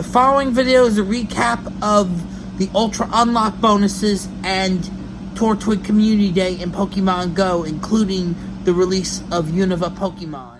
The following video is a recap of the Ultra Unlock bonuses and Turtwig Community Day in Pokemon Go, including the release of Unova Pokemon.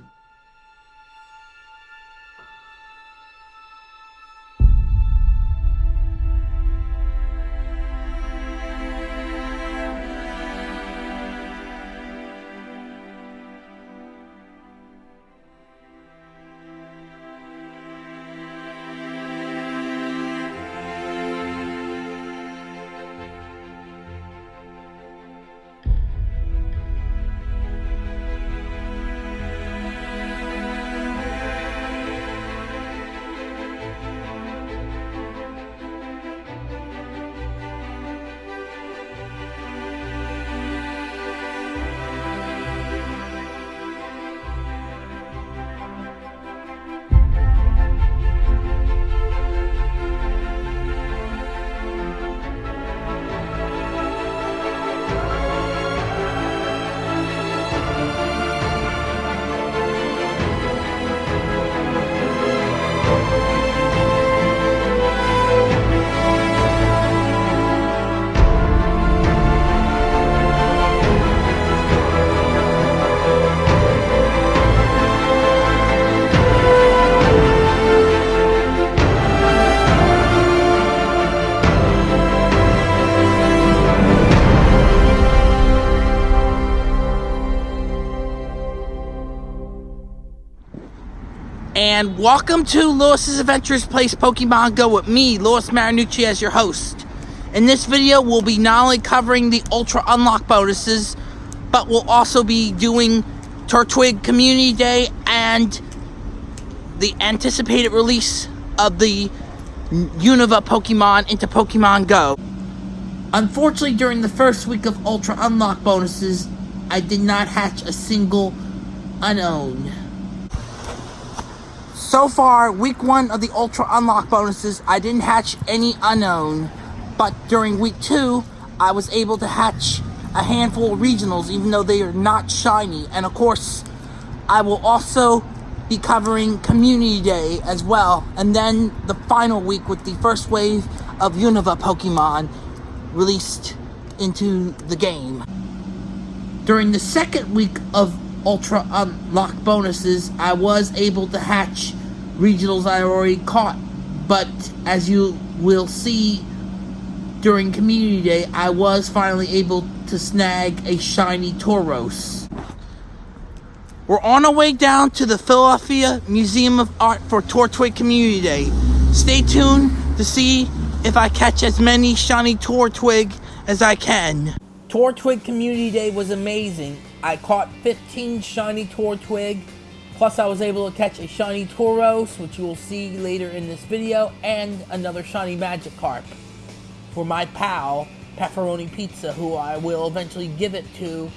And welcome to Lewis's Adventures Place Pokemon Go with me, Lewis Marinucci, as your host. In this video, we'll be not only covering the Ultra Unlock bonuses, but we'll also be doing Turtwig Community Day and the anticipated release of the Unova Pokemon into Pokemon Go. Unfortunately, during the first week of Ultra Unlock bonuses, I did not hatch a single Unown. So far, week one of the Ultra Unlock bonuses, I didn't hatch any Unown, But during week two, I was able to hatch a handful of regionals, even though they are not shiny. And of course, I will also be covering Community Day as well. And then the final week with the first wave of Unova Pokemon released into the game. During the second week of Ultra Unlock bonuses, I was able to hatch regionals I already caught. But as you will see during Community Day, I was finally able to snag a shiny Tauros. We're on our way down to the Philadelphia Museum of Art for Turtwig Community Day. Stay tuned to see if I catch as many shiny Turtwig as I can. Turtwig Community Day was amazing. I caught 15 shiny Turtwig Plus, I was able to catch a shiny Tauros, which you will see later in this video, and another shiny Magikarp for my pal, Pepperoni Pizza, who I will eventually give it to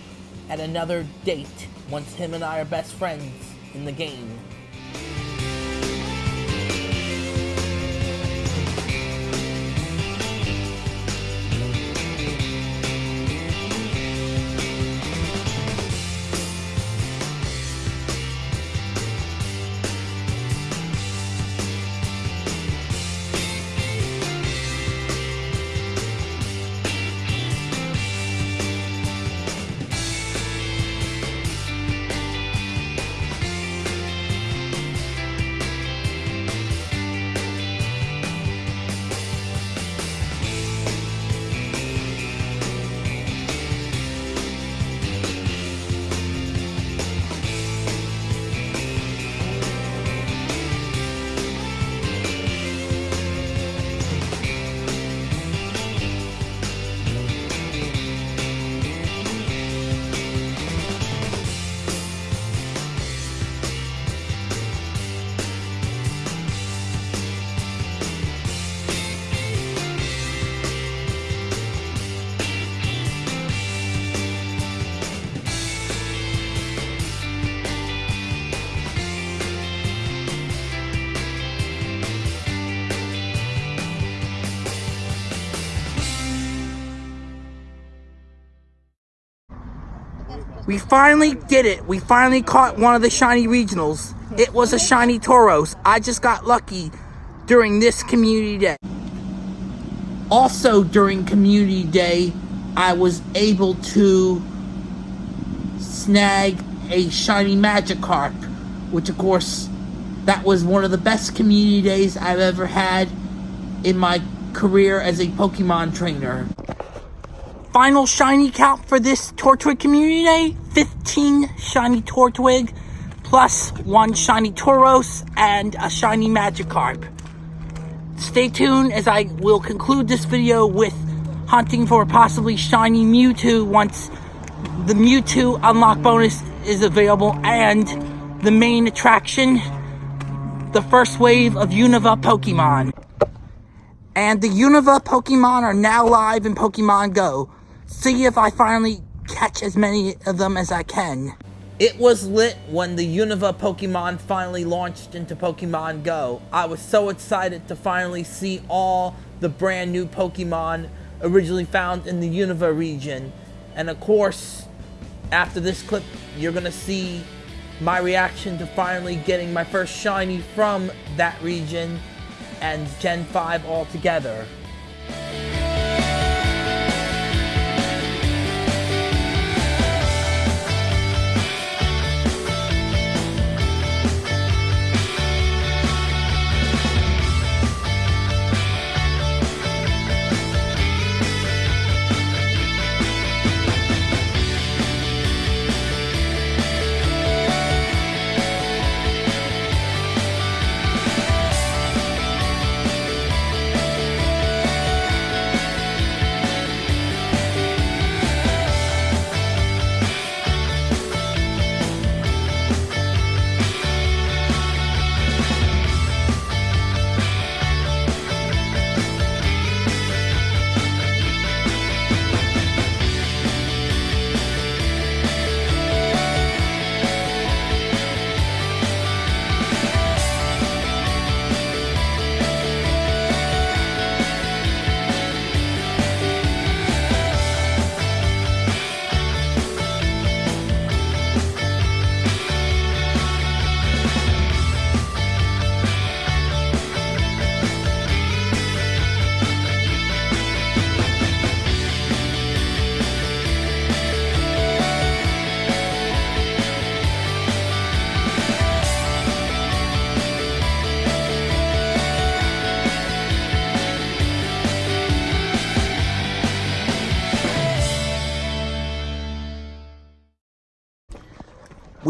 at another date, once him and I are best friends in the game. We finally did it. We finally caught one of the shiny regionals. It was a shiny Tauros. I just got lucky during this community day. Also during community day, I was able to snag a shiny Magikarp, which of course, that was one of the best community days I've ever had in my career as a Pokemon trainer. Final shiny count for this Turtwig Community Day, 15 shiny Turtwig, plus one shiny Tauros and a shiny Magikarp. Stay tuned as I will conclude this video with hunting for possibly shiny Mewtwo once the Mewtwo unlock bonus is available and the main attraction, the first wave of Unova Pokemon. And the Unova Pokemon are now live in Pokemon Go. See if I finally catch as many of them as I can. It was lit when the Unova Pokemon finally launched into Pokemon Go. I was so excited to finally see all the brand new Pokemon originally found in the Unova region. And of course, after this clip, you're gonna see my reaction to finally getting my first shiny from that region and Gen 5 altogether.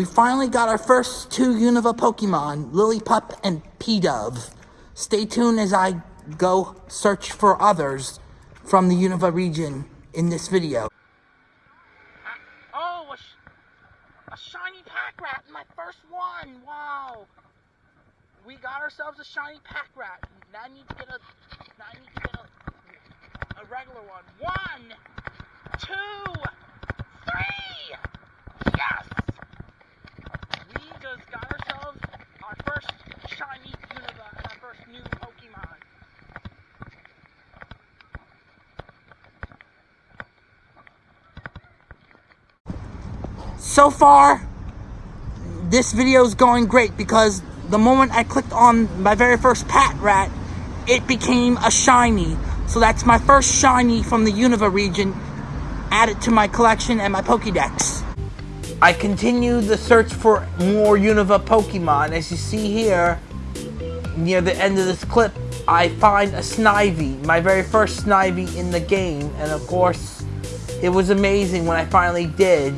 We finally got our first two Unova Pokemon, Lillipup and Pidove. Stay tuned as I go search for others from the Unova region in this video. Uh, oh, a, sh a shiny Patrat, my first one, wow. We got ourselves a shiny Patrat. Now I need to get a, now I need to get a, a regular one. One, two, three, yes! Just got ourselves our first shiny Unova and uh, our first new Pokemon. So far, this video is going great because the moment I clicked on my very first Patrat, it became a shiny. So that's my first shiny from the Unova region added to my collection and my Pokédex. I continue the search for more Unova Pokemon. As you see here, near the end of this clip, I find a Snivy, my very first Snivy in the game. And of course, it was amazing when I finally did.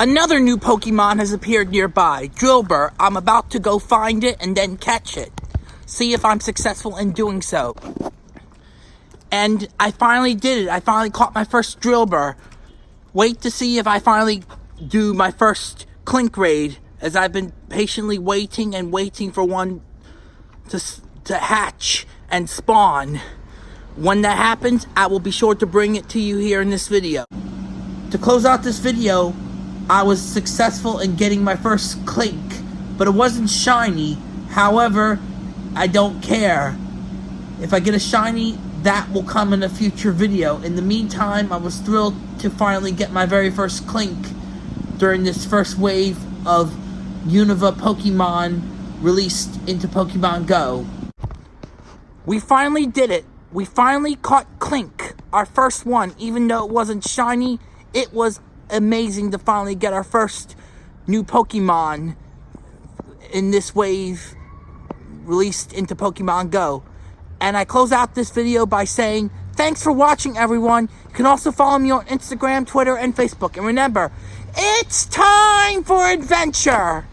Another new Pokemon has appeared nearby, Drillbur. I'm about to go find it and then catch it. See if I'm successful in doing so. And I finally did it. I finally caught my first Drillbur. Wait to see if I finally do my first Klink raid, as I've been patiently waiting and waiting for one to, to hatch and spawn. When that happens, I will be sure to bring it to you here in this video. To close out this video, I was successful in getting my first Klink, but it wasn't shiny. However, I don't care. If I get a shiny, that will come in a future video. In the meantime, I was thrilled to finally get my very first Klink during this first wave of Unova Pokemon released into Pokemon Go. We finally did it. We finally caught Klink, our first one, even though it wasn't shiny. It was amazing to finally get our first new Pokemon in this wave released into Pokemon Go. And I close out this video by saying, thanks for watching everyone. You can also follow me on Instagram, Twitter, and Facebook. And remember, it's time for adventure!